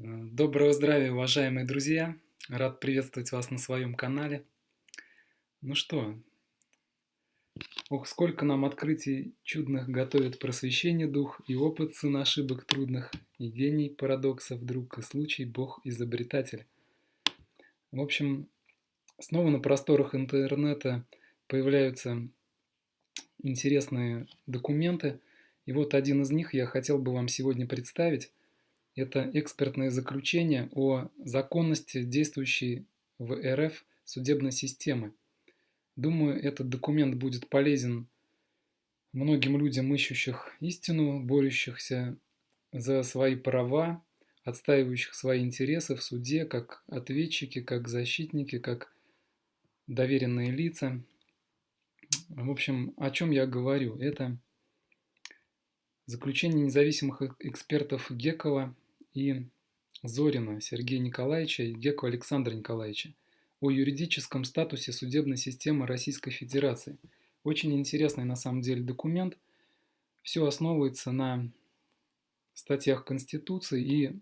Доброго здравия, уважаемые друзья! Рад приветствовать вас на своем канале. Ну что, ох, сколько нам открытий чудных готовит просвещение дух, и опыт сын ошибок трудных, и гений парадоксов друг, и случай бог изобретатель. В общем, снова на просторах интернета появляются интересные документы, и вот один из них я хотел бы вам сегодня представить. Это экспертное заключение о законности действующей в РФ судебной системы. Думаю, этот документ будет полезен многим людям, ищущих истину, борющихся за свои права, отстаивающих свои интересы в суде, как ответчики, как защитники, как доверенные лица. В общем, о чем я говорю? Это заключение независимых экспертов Гекова и Зорина Сергея Николаевича и Геку Александра Николаевича о юридическом статусе судебной системы Российской Федерации. Очень интересный на самом деле документ. Все основывается на статьях Конституции и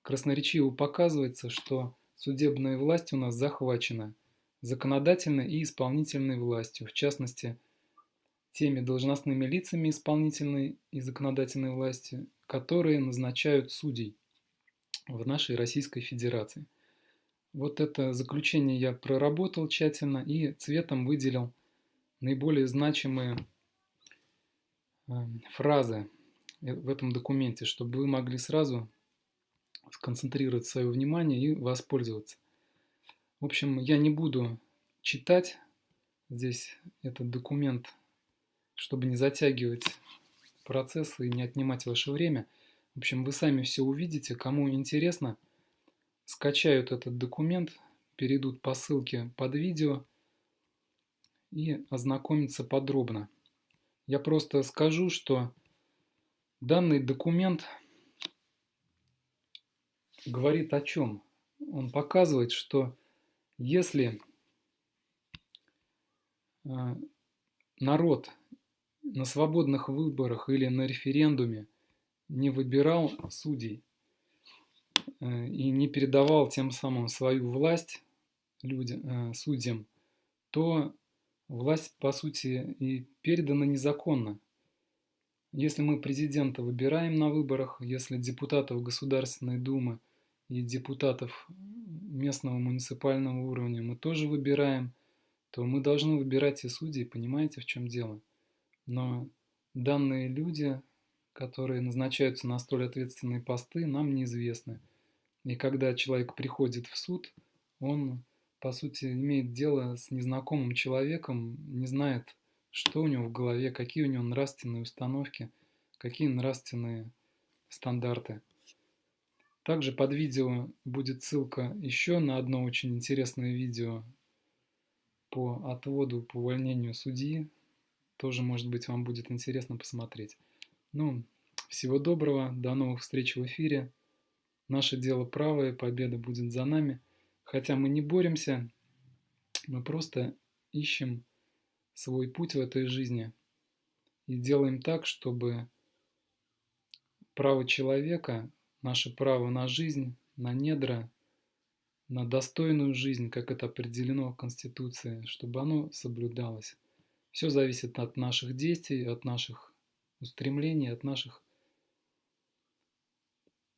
красноречиво показывается, что судебная власть у нас захвачена законодательной и исполнительной властью, в частности, теми должностными лицами исполнительной и законодательной власти, которые назначают судей в нашей Российской Федерации. Вот это заключение я проработал тщательно и цветом выделил наиболее значимые эм, фразы в этом документе, чтобы вы могли сразу сконцентрировать свое внимание и воспользоваться. В общем, я не буду читать здесь этот документ, чтобы не затягивать процесс и не отнимать ваше время – в общем, вы сами все увидите. Кому интересно, скачают этот документ, перейдут по ссылке под видео и ознакомятся подробно. Я просто скажу, что данный документ говорит о чем? Он показывает, что если э, народ на свободных выборах или на референдуме не выбирал судей э, и не передавал тем самым свою власть людям, э, судьям, то власть, по сути, и передана незаконно. Если мы президента выбираем на выборах, если депутатов Государственной Думы и депутатов местного муниципального уровня мы тоже выбираем, то мы должны выбирать и судей, понимаете, в чем дело. Но данные люди которые назначаются на столь ответственные посты, нам неизвестны. И когда человек приходит в суд, он, по сути, имеет дело с незнакомым человеком, не знает, что у него в голове, какие у него нравственные установки, какие нравственные стандарты. Также под видео будет ссылка еще на одно очень интересное видео по отводу, по увольнению судьи. Тоже, может быть, вам будет интересно посмотреть. Ну, всего доброго, до новых встреч в эфире. Наше дело правое, победа будет за нами. Хотя мы не боремся, мы просто ищем свой путь в этой жизни и делаем так, чтобы право человека, наше право на жизнь, на недра, на достойную жизнь, как это определено в Конституции, чтобы оно соблюдалось. Все зависит от наших действий, от наших устремлений, от наших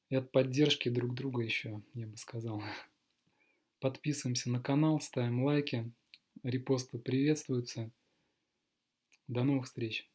и от поддержки друг друга еще, я бы сказал. Подписываемся на канал, ставим лайки, репосты приветствуются. До новых встреч!